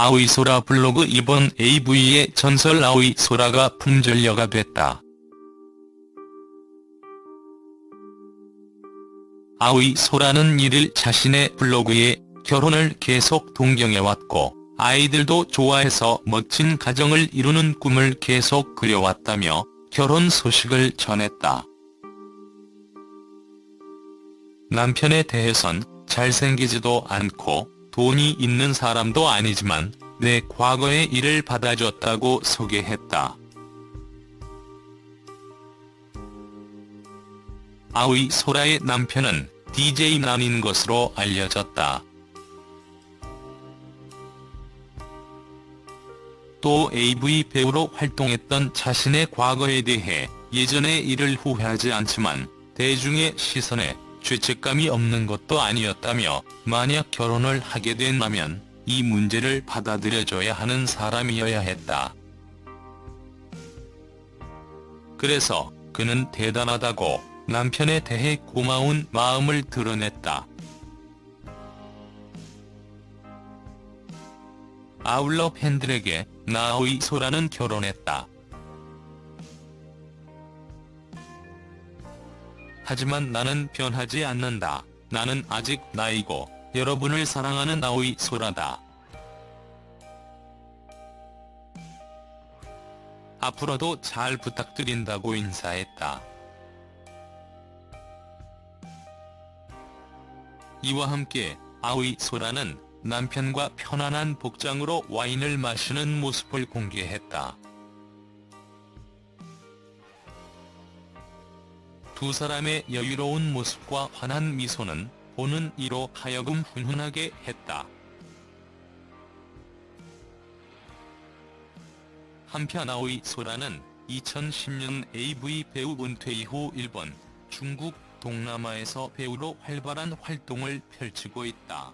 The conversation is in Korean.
아오이소라 블로그 이번 AV의 전설 아오이소라가 품절녀가 됐다. 아오이소라는 1일 자신의 블로그에 결혼을 계속 동경해왔고 아이들도 좋아해서 멋진 가정을 이루는 꿈을 계속 그려왔다며 결혼 소식을 전했다. 남편에 대해선 잘생기지도 않고 돈이 있는 사람도 아니지만 내 과거의 일을 받아줬다고 소개했다. 아오이 소라의 남편은 DJ 난인 것으로 알려졌다. 또 AV 배우로 활동했던 자신의 과거에 대해 예전의 일을 후회하지 않지만 대중의 시선에 죄책감이 없는 것도 아니었다며 만약 결혼을 하게 된다면 이 문제를 받아들여줘야 하는 사람이어야 했다. 그래서 그는 대단하다고 남편에 대해 고마운 마음을 드러냈다. 아울러 팬들에게 나오이 소라는 결혼했다. 하지만 나는 변하지 않는다. 나는 아직 나이고 여러분을 사랑하는 나오이 소라다. 앞으로도 잘 부탁드린다고 인사했다. 이와 함께 아오이 소라는 남편과 편안한 복장으로 와인을 마시는 모습을 공개했다. 두 사람의 여유로운 모습과 환한 미소는 보는 이로 하여금 훈훈하게 했다. 한편 아오이 소라는 2010년 AV 배우 은퇴 이후 일본, 중국, 동남아에서 배우로 활발한 활동을 펼치고 있다.